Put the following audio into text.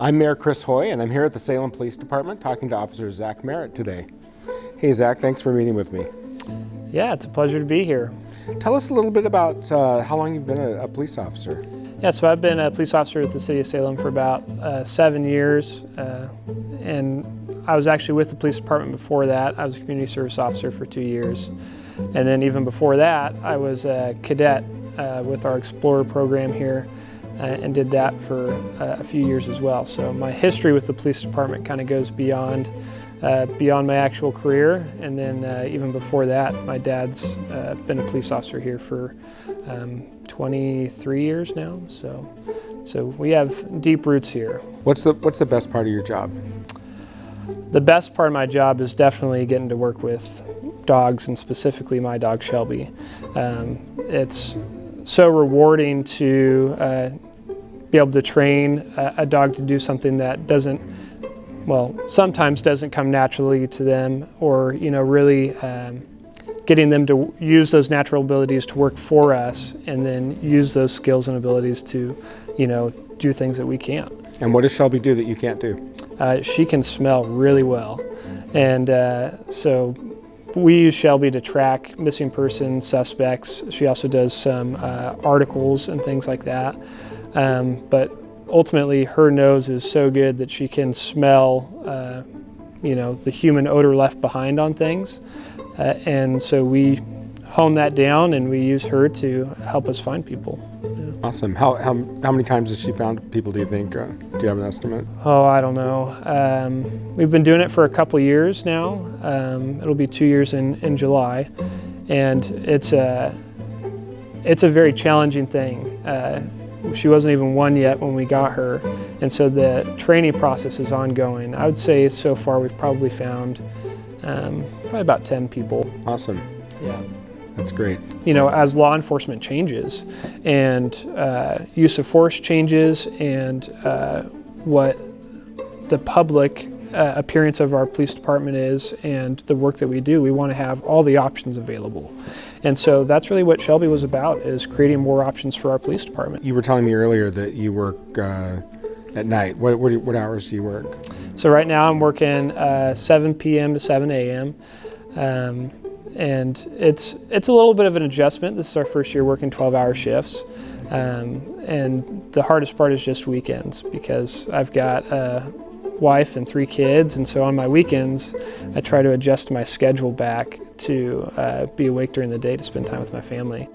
I'm Mayor Chris Hoy, and I'm here at the Salem Police Department talking to Officer Zach Merritt today. Hey, Zach, thanks for meeting with me. Yeah, it's a pleasure to be here. Tell us a little bit about uh, how long you've been a, a, police officer. Yeah, so I've been a police officer with the City of Salem for about uh, seven years, uh, and I was actually with the police department before that. I was a community service officer for two years. And then even before that, I was a cadet uh, with our Explorer program here and did that for uh, a few years as well. So my history with the police department kind of goes beyond uh, beyond my actual career. And then uh, even before that, my dad's uh, been a police officer here for um, 23 years now. So, so we have deep roots here. What's the, what's the best part of your job? The best part of my job is definitely getting to work with dogs and specifically my dog Shelby. Um, it's so rewarding to uh, be able to train a, a dog to do something that doesn't well, sometimes doesn't come naturally to them or, you know, really um, getting them to use those natural abilities to work for us and then use those skills and abilities to, you know, do things that we can't. And what does Shelby do that you can't do? Uh, she can smell really well. And uh, so we use Shelby to track missing persons, suspects. She also does some uh, articles and things like that. Um, but ultimately her nose is so good that she can smell uh, you know the human odor left behind on things uh, and so we hone that down and we use her to help us find people. Yeah. Awesome. How, how, how many times has she found people do you think? Uh, do you have an estimate? Oh, I don't know. Um, we've been doing it for a couple years now. Um, it'll be two years in, in July and it's a, it's a very challenging thing. She wasn't even one yet when we got her, and so the training process is ongoing. I would say so far we've probably found um, probably about 10 people. Awesome. Yeah. That's great. You know, as law enforcement changes and uh, use of force changes and uh, what the public uh, appearance of our police department is and the work that we do, we want to have all the options available. And so that's really what Shelby was about, is creating more options for our police department. You were telling me earlier that you work uh, at night. What, what, what, hours do you work? So right now I'm working uh, 7 p.m. to 7 a.m. Um, and it's, it's a little bit of an adjustment. This is our first year working 12-hour shifts. Um, and the hardest part is just weekends because I've got a wife and three kids, and so on my weekends, I try to adjust my schedule back to uh, be awake during the day to spend time with my family.